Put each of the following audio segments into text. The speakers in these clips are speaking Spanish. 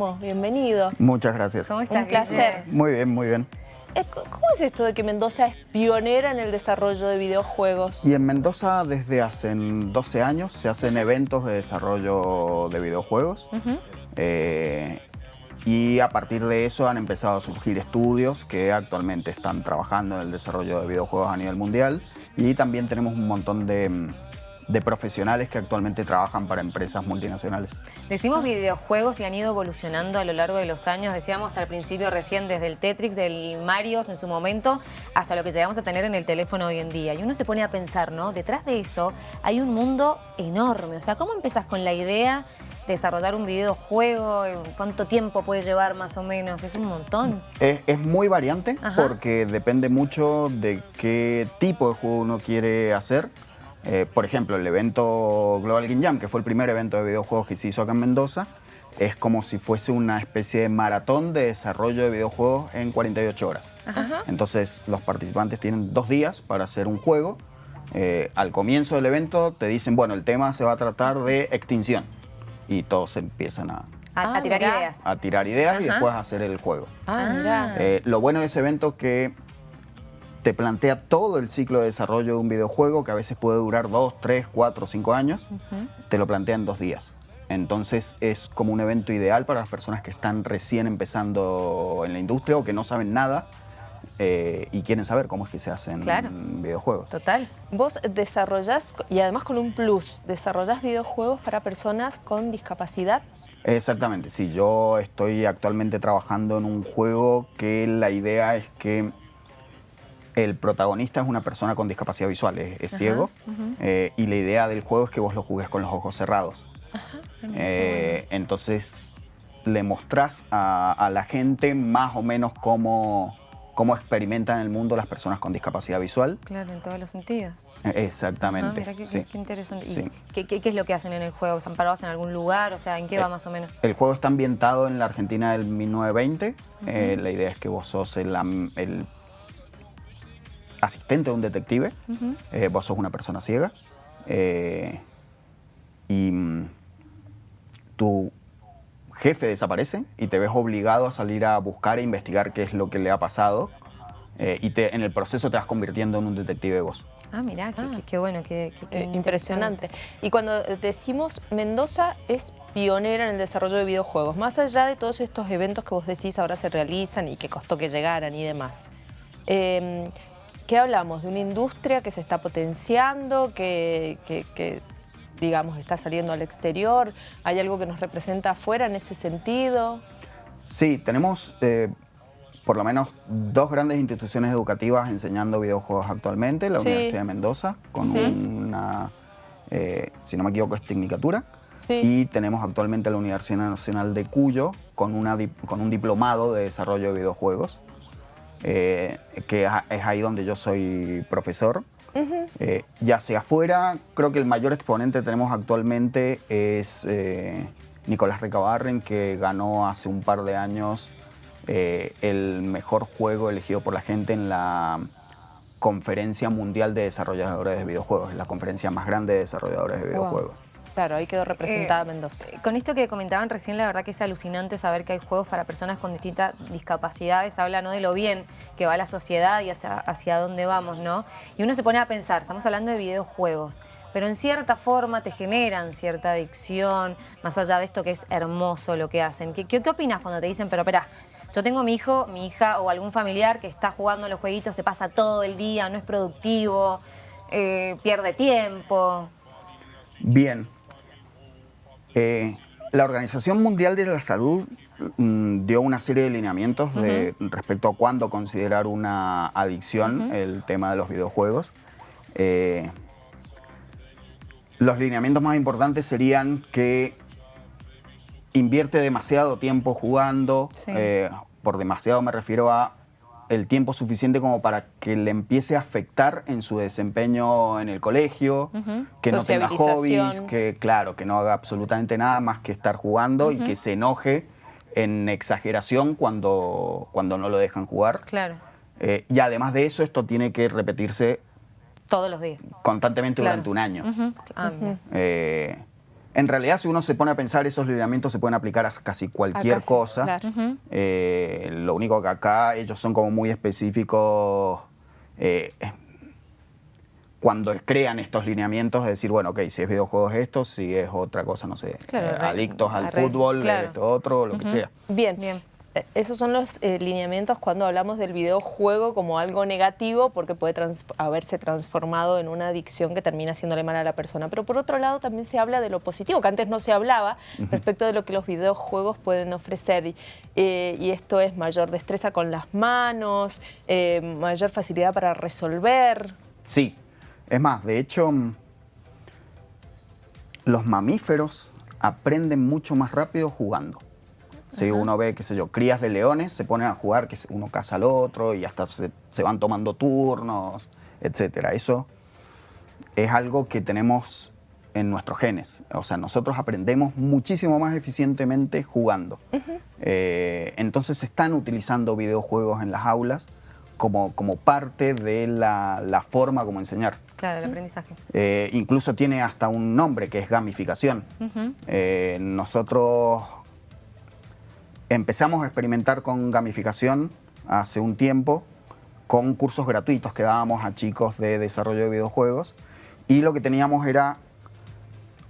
Guillermo, bienvenido. Muchas gracias. ¿Cómo estás, Un placer. Muy bien, muy bien. ¿Cómo es esto de que Mendoza es pionera en el desarrollo de videojuegos? Y en Mendoza desde hace 12 años se hacen eventos de desarrollo de videojuegos. Eh, y a partir de eso han empezado a surgir estudios que actualmente están trabajando en el desarrollo de videojuegos a nivel mundial. Y también tenemos un montón de de profesionales que actualmente trabajan para empresas multinacionales. Decimos videojuegos y han ido evolucionando a lo largo de los años. Decíamos al principio recién desde el Tetris, del Mario en su momento, hasta lo que llegamos a tener en el teléfono hoy en día. Y uno se pone a pensar, ¿no? Detrás de eso hay un mundo enorme. O sea, ¿cómo empezás con la idea de desarrollar un videojuego? ¿Cuánto tiempo puede llevar más o menos? Es un montón. Es, muy variante porque depende mucho de qué tipo de juego uno quiere hacer. Eh, por ejemplo, el evento Global Game Jam, que fue el primer evento de videojuegos que se hizo acá en Mendoza, es como si fuese una especie de maratón de desarrollo de videojuegos en 48 horas. Entonces, los participantes tienen dos días para hacer un juego. Eh, al comienzo del evento te dicen, bueno, el tema se va a tratar de extinción. Y todos empiezan a, a, tirar ideas. A tirar ideas y después a hacer el juego. Ah, eh, lo bueno de ese evento es que te plantea todo el ciclo de desarrollo de un videojuego que a veces puede durar dos, tres, cuatro, cinco años, te lo plantea en dos días. Entonces es como un evento ideal para las personas que están recién empezando en la industria o que no saben nada eh, y quieren saber cómo es que se hacen videojuegos. Total. Vos desarrollás, y además con un plus, desarrollás videojuegos para personas con discapacidad. Exactamente, sí. Yo estoy actualmente trabajando en un juego que la idea es que el protagonista es una persona con discapacidad visual, es, ciego, eh, y la idea del juego es que vos lo jugues con los ojos cerrados. Eh, entonces le mostrás a, la gente más o menos cómo, cómo experimentan el mundo las personas con discapacidad visual. Claro, en todos los sentidos. Eh, exactamente. mira qué, interesante. ¿Y qué, es lo que hacen en el juego? ¿Están parados en algún lugar? O sea, ¿en qué va más o menos? El juego está ambientado en la Argentina del 1920. la idea es que vos sos el, el asistente de un detective, eh, vos sos una persona ciega, eh, y mm, tu jefe desaparece y te ves obligado a salir a buscar e investigar qué es lo que le ha pasado eh, y te, en el proceso te vas convirtiendo en un detective vos. Ah, mira, qué, bueno, qué, impresionante. Y cuando decimos Mendoza es pionera en el desarrollo de videojuegos, más allá de todos estos eventos que vos decís ahora se realizan y que costó que llegaran y demás, ¿Qué hablamos? ¿De una industria que se está potenciando, que, digamos, está saliendo al exterior? ¿Hay algo que nos representa afuera en ese sentido? Sí, tenemos eh, por lo menos dos grandes instituciones educativas enseñando videojuegos actualmente. La Universidad de Mendoza, con una, eh, si no me equivoco, es Tecnicatura. Y tenemos actualmente la Universidad Nacional de Cuyo con, una, con un diplomado de desarrollo de videojuegos. Eh, que es ahí donde yo soy profesor. Eh, ya sea afuera, creo que el mayor exponente que tenemos actualmente es eh, Nicolás Recabarren, que ganó hace un par de años el mejor juego elegido por la gente en la Conferencia Mundial de Desarrolladores de Videojuegos, la conferencia más grande de desarrolladores de videojuegos. Claro, ahí quedó representada eh, Mendoza. Con esto que comentaban recién, la verdad que es alucinante saber que hay juegos para personas con distintas discapacidades. Habla ¿no? de lo bien que va la sociedad y hacia, hacia dónde vamos, ¿no? Y uno se pone a pensar, estamos hablando de videojuegos, pero en cierta forma te generan cierta adicción, más allá de esto que es hermoso lo que hacen. ¿Qué, qué, opinas cuando te dicen, pero espera, yo tengo mi hijo, mi hija o algún familiar que está jugando los jueguitos, se pasa todo el día, no es productivo, eh, pierde tiempo? Bien, eh, la Organización Mundial de la Salud mm, dio una serie de lineamientos respecto a cuándo considerar una adicción el tema de los videojuegos. Eh, los lineamientos más importantes serían que invierte demasiado tiempo jugando, eh, por demasiado me refiero a el tiempo suficiente como para que le empiece a afectar en su desempeño en el colegio, que no tenga hobbies, que claro, que no haga absolutamente nada más que estar jugando y que se enoje en exageración cuando, cuando no lo dejan jugar. Claro. Eh, y además de eso, esto tiene que repetirse todos los días. Constantemente durante un año. Ah, eh, En realidad, si uno se pone a pensar, esos lineamientos se pueden aplicar a casi cualquier cosa. Eh, lo único que acá ellos son como muy específicos eh, cuando crean estos lineamientos, de decir, bueno, ok, si es videojuegos esto, si es otra cosa, no sé, eh, adictos al fútbol, esto otro, lo que sea. Bien. Bien. Eh, esos son los eh, lineamientos cuando hablamos del videojuego como algo negativo porque puede haberse transformado en una adicción que termina haciéndole mal a la persona. Pero por otro lado también se habla de lo positivo, que antes no se hablaba respecto de lo que los videojuegos pueden ofrecer. Eh, y esto es mayor destreza con las manos, mayor facilidad para resolver. Sí, es más, de hecho, mm, los mamíferos aprenden mucho más rápido jugando. Si uno ve, qué sé yo, crías de leones, se ponen a jugar, que uno caza al otro y hasta se, van tomando turnos, etc. Eso es algo que tenemos en nuestros genes. O sea, nosotros aprendemos muchísimo más eficientemente jugando. Eh, entonces se están utilizando videojuegos en las aulas como, como parte de la, forma como enseñar. Claro, el aprendizaje. Eh, incluso tiene hasta un nombre que es gamificación. Eh, nosotros Empezamos a experimentar con gamificación hace un tiempo con cursos gratuitos que dábamos a chicos de desarrollo de videojuegos y lo que teníamos era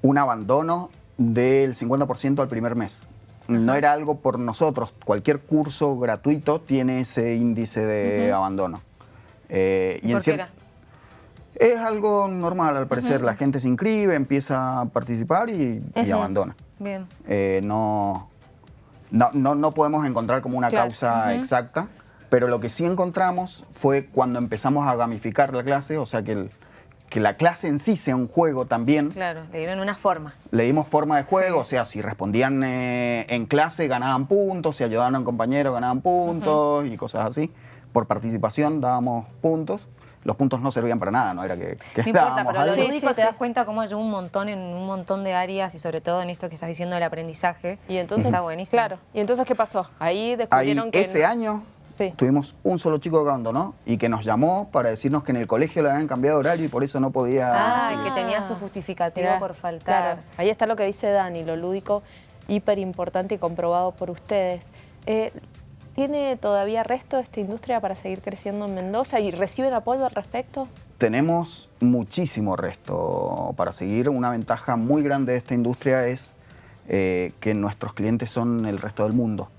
un abandono del 50% al primer mes. No era algo por nosotros, cualquier curso gratuito tiene ese índice de abandono. Eh, y ¿Por qué era? Es algo normal, al parecer. La gente se inscribe, empieza a participar y, abandona. Bien. Eh, no, no, no, no podemos encontrar como una causa exacta, pero lo que sí encontramos fue cuando empezamos a gamificar la clase, o sea, que, el, que la clase en sí sea un juego también. Claro, le dieron una forma. Le dimos forma de juego, o sea, si respondían eh, en clase ganaban puntos, si ayudaban a un compañero ganaban puntos y cosas así. Por participación dábamos puntos los puntos no servían para nada, no era que, que no importa, pero lo lúdico te das cuenta cómo ayudó un montón en un montón de áreas y sobre todo en esto que estás diciendo del aprendizaje. Y entonces está buenísimo. Claro. ¿Y entonces qué pasó? Ahí descubrieron que ese año tuvimos un solo chico que abandonó y que nos llamó para decirnos que en el colegio le habían cambiado horario y por eso no podía. Ah, que tenía su justificativo por faltar. Ahí está lo que dice Dani, lo lúdico hiper importante y comprobado por ustedes. Eh, ¿Tiene todavía resto esta industria para seguir creciendo en Mendoza y reciben apoyo al respecto? Tenemos muchísimo resto para seguir. Una ventaja muy grande de esta industria es eh, que nuestros clientes son el resto del mundo.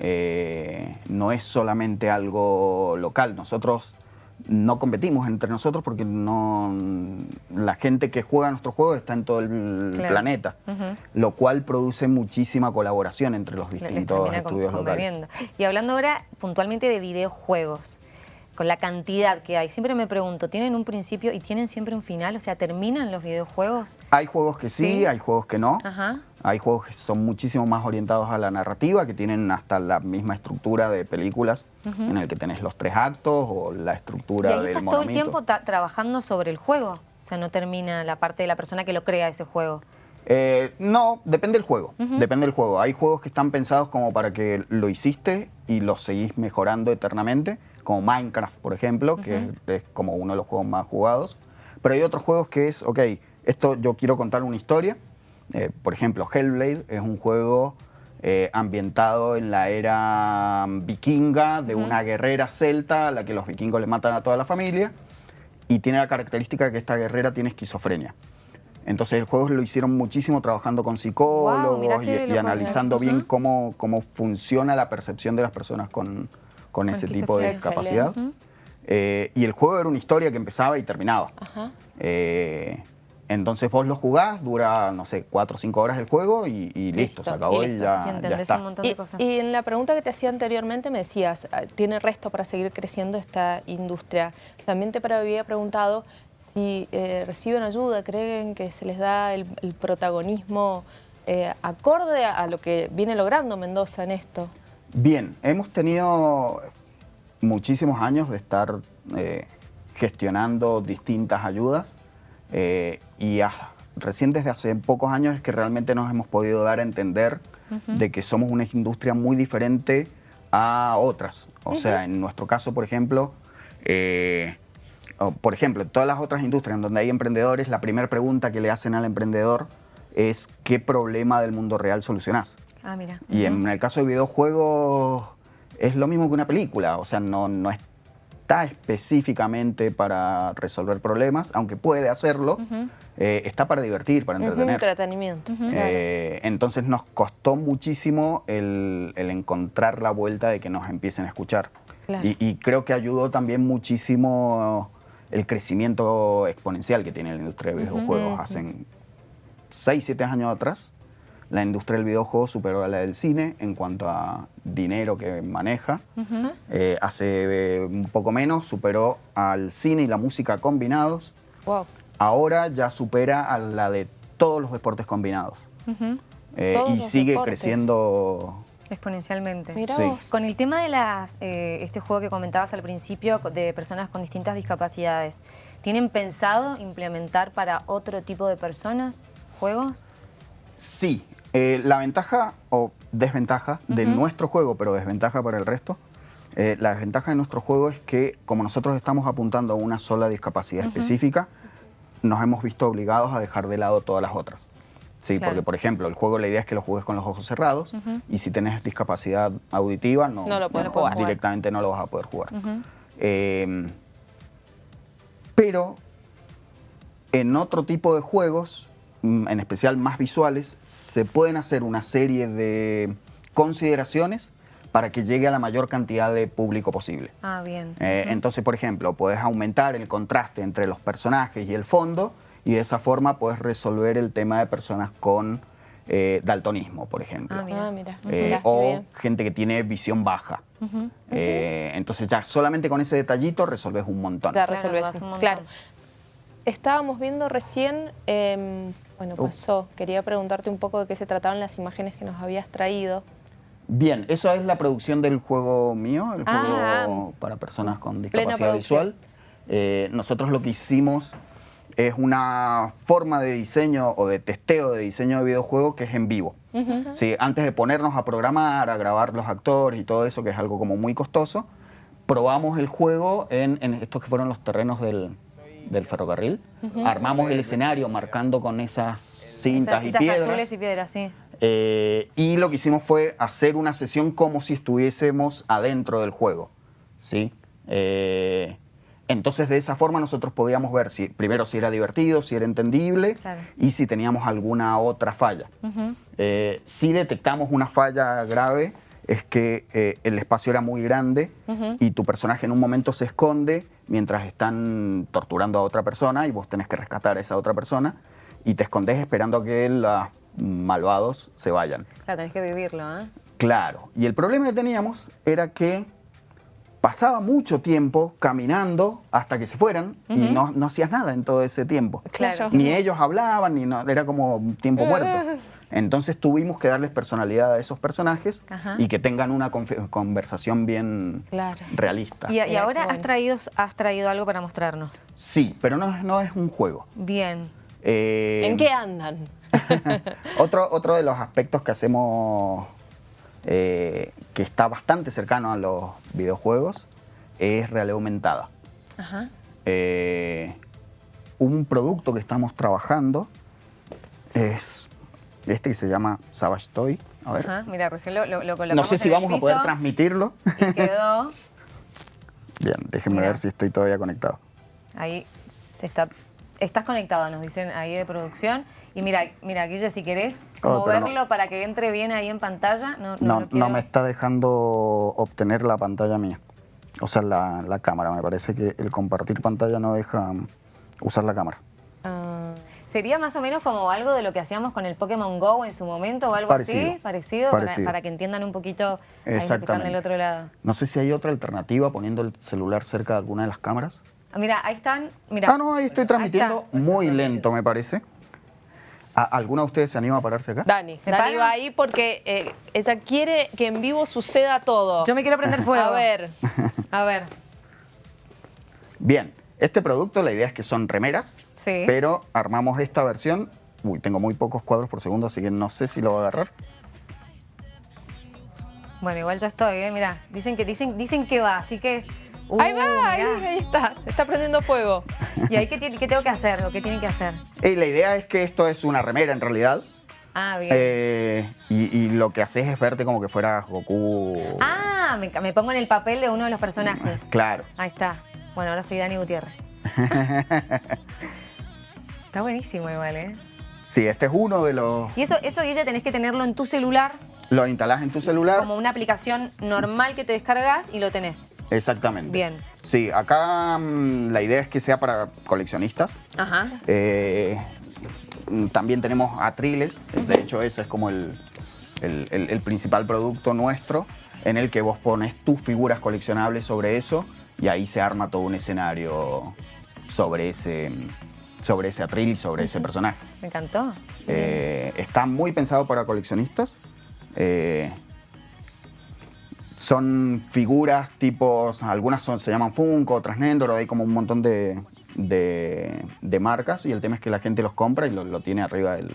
Eh, no es solamente algo local. Nosotros no competimos entre nosotros porque no la gente que juega nuestros juegos está en todo el planeta, lo cual produce muchísima colaboración entre los distintos estudios locales. Y hablando ahora puntualmente de videojuegos, con la cantidad que hay, siempre me pregunto, ¿tienen un principio y tienen siempre un final? O sea, ¿terminan los videojuegos? Hay juegos que sí, hay juegos que no. Ajá. Hay juegos que son muchísimo más orientados a la narrativa, que tienen hasta la misma estructura de películas, en el que tenés los tres actos o la estructura ¿Y ahí estás todo el tiempo trabajando sobre el juego? O sea, no termina la parte de la persona que lo crea ese juego. Eh, no, depende del juego. Depende del juego. Hay juegos que están pensados como para que lo hiciste y lo seguís mejorando eternamente, como Minecraft, por ejemplo, que es, como uno de los juegos más jugados. Pero hay otros juegos que es, ok, esto yo quiero contar una historia eh, por ejemplo, Hellblade es un juego eh, ambientado en la era vikinga de una guerrera celta a la que los vikingos le matan a toda la familia y tiene la característica que esta guerrera tiene esquizofrenia. Entonces el juego lo hicieron muchísimo trabajando con psicólogos y, analizando bien cómo, cómo funciona la percepción de las personas con, con, ese tipo de discapacidad. Eh, y el juego era una historia que empezaba y terminaba. Entonces vos lo jugás, dura, no sé, cuatro o cinco horas el juego y, listo, se acabó y, ya, está. Un montón de cosas. Y, en la pregunta que te hacía anteriormente me decías, ah, ¿tiene resto para seguir creciendo esta industria? También te había preguntado si eh, reciben ayuda, creen que se les da el, protagonismo eh, acorde a, lo que viene logrando Mendoza en esto. Bien, hemos tenido muchísimos años de estar eh, gestionando distintas ayudas. Eh, y recién desde hace pocos años es que realmente nos hemos podido dar a entender de que somos una industria muy diferente a otras. O sea, en nuestro caso, por ejemplo, eh, por ejemplo, en todas las otras industrias en donde hay emprendedores, la primera pregunta que le hacen al emprendedor es qué problema del mundo real solucionás. Ah, mira. Y en el caso de videojuegos es lo mismo que una película, o sea, no, no está específicamente para resolver problemas, aunque puede hacerlo, eh, está para divertir, para entretener. Entretenimiento. Eh, entonces nos costó muchísimo el, encontrar la vuelta de que nos empiecen a escuchar. Y, creo que ayudó también muchísimo el crecimiento exponencial que tiene la industria de videojuegos. Hace 6, 7 años atrás, la industria del videojuego superó a la del cine en cuanto a dinero que maneja. Eh, hace un poco menos superó al cine y la música combinados. Wow ahora ya supera a la de todos los deportes combinados. Eh, y sigue creciendo exponencialmente. Con el tema de las, eh, este juego que comentabas al principio de personas con distintas discapacidades, ¿tienen pensado implementar para otro tipo de personas juegos? Sí. Eh, la ventaja o desventaja de nuestro juego, pero desventaja para el resto, la desventaja de nuestro juego es que como nosotros estamos apuntando a una sola discapacidad específica, nos hemos visto obligados a dejar de lado todas las otras. Sí, porque por ejemplo, el juego la idea es que lo juegues con los ojos cerrados y si tienes discapacidad auditiva no, lo puedes jugar. directamente no lo vas a poder jugar. Em, pero en otro tipo de juegos, en especial más visuales, se pueden hacer una serie de consideraciones para que llegue a la mayor cantidad de público posible. Ah, bien. Eh, entonces, por ejemplo, puedes aumentar el contraste entre los personajes y el fondo y de esa forma puedes resolver el tema de personas con eh, daltonismo, por ejemplo. Ah, mira. Ah, eh, o gente que tiene visión baja. entonces ya solamente con ese detallito resolves un montón. Claro, resolves un montón. Claro. Estábamos viendo recién, em, bueno, uh. pasó, quería preguntarte un poco de qué se trataban las imágenes que nos habías traído. Bien, eso es la producción del juego mío, el ah. juego para personas con discapacidad visual. Eh, nosotros lo que hicimos es una forma de diseño o de testeo de diseño de videojuego que es en vivo. antes de ponernos a programar, a grabar los actores y todo eso, que es algo como muy costoso, probamos el juego en, estos que fueron los terrenos del, ferrocarril. Armamos el escenario marcando con esas cintas, y piedras. azules y piedras, sí. Eh, y lo que hicimos fue hacer una sesión como si estuviésemos adentro del juego. ¿sí? Eh, entonces de esa forma nosotros podíamos ver si primero si era divertido, si era entendible y si teníamos alguna otra falla. Eh, si detectamos una falla grave es que el espacio era muy grande y tu personaje en un momento se esconde mientras están torturando a otra persona y vos tenés que rescatar a esa otra persona y te escondes esperando a que la malvados se vayan. Claro, tenés que vivirlo, ¿eh? Claro. Y el problema que teníamos era que pasaba mucho tiempo caminando hasta que se fueran y no, no, hacías nada en todo ese tiempo. Claro. Ni ellos hablaban, ni no, era como tiempo muerto. Entonces tuvimos que darles personalidad a esos personajes y que tengan una conversación bien realista. Y, ahora has traído, has traído algo para mostrarnos. Sí, pero no, no es un juego. Bien. Eh, ¿En qué andan? otro, otro de los aspectos que hacemos, eh, que está bastante cercano a los videojuegos, es realidad aumentada. Eh, un producto que estamos trabajando es este que se llama Savage Toy. A ver. mira, recién lo, lo, No sé si vamos a poder transmitirlo. Y quedó... Bien, déjenme ver si estoy todavía conectado. Ahí se está Estás conectado, nos dicen ahí de producción. Y mira, mira, Guille, si querés moverlo para que entre bien ahí en pantalla. No, no, no, me está dejando obtener la pantalla mía. O sea, la, cámara. Me parece que el compartir pantalla no deja usar la cámara. Ah, ¿Sería más o menos como algo de lo que hacíamos con el Pokémon GO en su momento o algo así? Parecido, Para, que entiendan un poquito ahí que están del otro lado. No sé si hay otra alternativa poniendo el celular cerca de alguna de las cámaras. Mira, ahí están. Mira. Ah, no, ahí estoy transmitiendo muy lento, me parece. ¿Alguna de ustedes se anima a pararse acá? Dani, Dani va ahí porque eh, ella quiere que en vivo suceda todo. Yo me quiero prender fuego. A ver. A ver. Bien, este producto la idea es que son remeras, sí. pero armamos esta versión. Uy, tengo muy pocos cuadros por segundo, así que no sé si lo voy a agarrar. Bueno, igual ya estoy, ¿eh? Mira, dicen que, dicen, dicen que va, así que ahí va, ahí, está, está prendiendo fuego. ¿Y ahí qué, qué tengo que hacer o qué tienen que hacer? Y la idea es que esto es una remera en realidad. Ah, bien. Eh, y, lo que haces es verte como que fuera Goku. Ah, me, me, pongo en el papel de uno de los personajes. Claro. Ahí está. Bueno, ahora soy Dani Gutiérrez. está buenísimo igual, ¿eh? Sí, este es uno de los... Y eso, eso Guille, tenés que tenerlo en tu celular. Lo instalás en tu celular. Como una aplicación normal que te descargas y lo tenés. Exactamente. Bien. Sí, acá mm, la idea es que sea para coleccionistas. Ajá. Eh, también tenemos atriles, de hecho ese es como el, el, principal producto nuestro, en el que vos pones tus figuras coleccionables sobre eso y ahí se arma todo un escenario sobre ese, sobre ese atril, sobre ese personaje. Me encantó. Eh, está muy pensado para coleccionistas. Eh, son figuras tipos, algunas son, se llaman Funko, otras Nendor, hay como un montón de, de, marcas y el tema es que la gente los compra y lo, tiene arriba de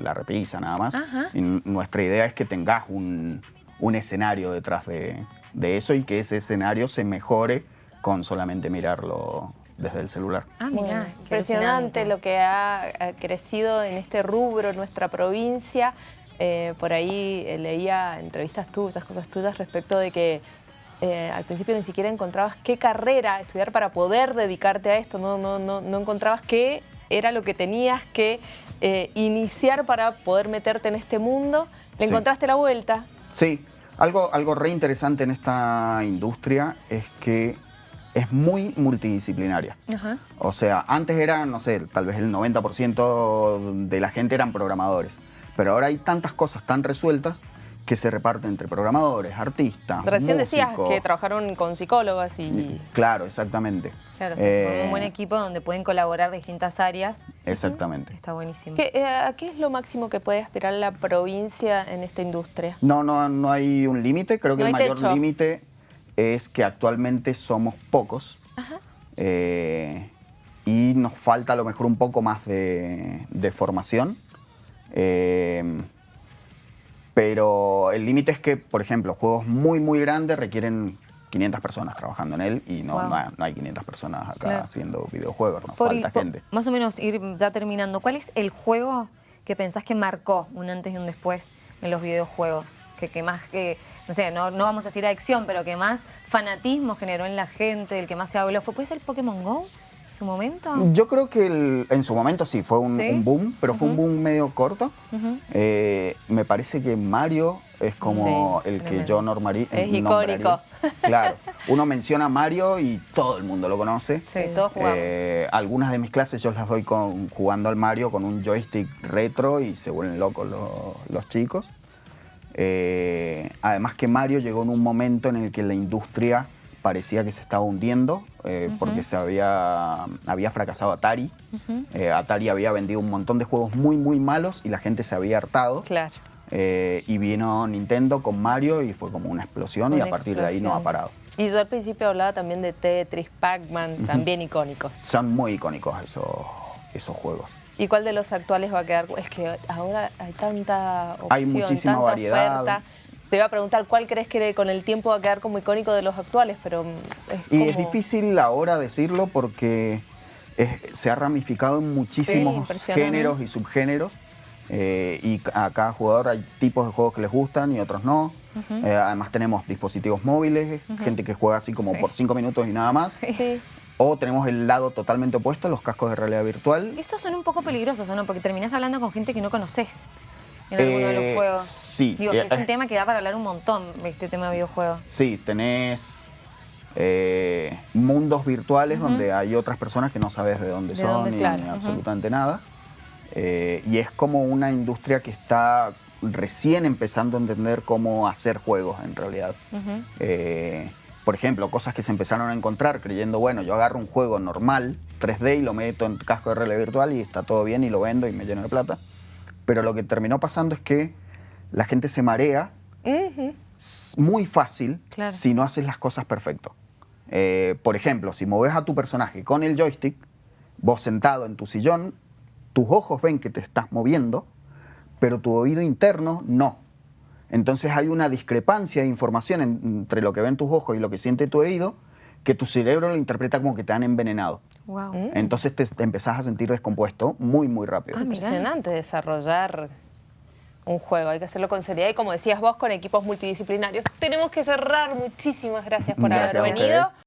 la repisa nada más. Y nuestra idea es que tengas un, un escenario detrás de, de, eso y que ese escenario se mejore con solamente mirarlo desde el celular. Ah, mira, impresionante lo que ha, crecido en este rubro, en nuestra provincia. Eh, por ahí eh, leía entrevistas tuyas, cosas tuyas respecto de que eh, al principio ni siquiera encontrabas qué carrera estudiar para poder dedicarte a esto, no, no, no, no encontrabas qué era lo que tenías que iniciar para poder meterte en este mundo. ¿Le encontraste la vuelta? Sí, algo, algo re interesante en esta industria es que es muy multidisciplinaria. O sea, antes era, no sé, tal vez el 90% de la gente eran programadores. Pero ahora hay tantas cosas tan resueltas que se reparten entre programadores, artistas, Recién decías que trabajaron con psicólogos y... Claro, exactamente. Claro, es un buen eh, equipo donde pueden colaborar distintas áreas. Exactamente. Está buenísimo. ¿Qué, eh, ¿Qué es lo máximo que puede aspirar la provincia en esta industria? No, no, no hay un límite. Creo que el mayor límite es que actualmente somos pocos eh, y nos falta a lo mejor un poco más de, formación. Eh, pero el límite es que, por ejemplo, juegos muy, muy grandes requieren 500 personas trabajando en él y no, no, hay 500 personas acá haciendo videojuegos, nos falta gente. Más o menos, ir ya terminando, ¿cuál es el juego que pensás que marcó un antes y un después en los videojuegos? Que, que más que no sé, no, vamos a decir adicción, pero que más fanatismo generó en la gente, el que más se habló, ¿fue, ¿puede ser Pokémon GO? ¿En su momento? Yo creo que en su momento sí, fue un, boom, pero fue un boom medio corto. Eh, me parece que Mario es como el que yo normaría. Es icónico. Claro, uno menciona a Mario y todo el mundo lo conoce. Sí, todos jugamos. Eh, algunas de mis clases yo las doy con, jugando al Mario con un joystick retro y se vuelven locos los chicos. Eh, además que Mario llegó en un momento en el que la industria parecía que se estaba hundiendo eh, porque se había, había fracasado Atari. Eh, Atari había vendido un montón de juegos muy, muy malos y la gente se había hartado. Claro. y vino Nintendo con Mario y fue como una explosión y a partir de ahí no ha parado. Y yo al principio hablaba también de Tetris, Pac-Man, también icónicos. Son muy icónicos esos, esos juegos. ¿Y cuál de los actuales va a quedar? Es que ahora hay tanta opción, hay muchísima tanta variedad. oferta. Te iba a preguntar cuál crees que con el tiempo va a quedar como icónico de los actuales, pero es Y es difícil ahora decirlo porque se ha ramificado en muchísimos géneros y subgéneros. Eh, y a cada jugador hay tipos de juegos que les gustan y otros no. Eh, además tenemos dispositivos móviles, gente que juega así como por cinco minutos y nada más. Sí. O tenemos el lado totalmente opuesto, los cascos de realidad virtual. Estos son un poco peligrosos, ¿o no? Porque terminás hablando con gente que no conoces en alguno de los eh, juegos. Sí. Digo, que es un tema que da para hablar un montón, este tema de videojuegos. Sí, tenés eh, mundos virtuales donde hay otras personas que no sabes de dónde son ni, absolutamente nada. Eh, y es como una industria que está recién empezando a entender cómo hacer juegos en realidad por ejemplo, cosas que se empezaron a encontrar creyendo, bueno, yo agarro un juego normal, 3D, y lo meto en casco de realidad virtual y está todo bien y lo vendo y me lleno de plata. Pero lo que terminó pasando es que la gente se marea muy fácil si no haces las cosas perfecto. Eh, por ejemplo, si moves a tu personaje con el joystick, vos sentado en tu sillón, tus ojos ven que te estás moviendo, pero tu oído interno no. Entonces hay una discrepancia de información entre lo que ven tus ojos y lo que siente tu oído, que tu cerebro lo interpreta como que te han envenenado. Entonces te, empezás a sentir descompuesto muy, muy rápido. Ah, Impresionante desarrollar un juego, hay que hacerlo con seriedad y como decías vos, con equipos multidisciplinarios. Tenemos que cerrar, muchísimas gracias por haber venido.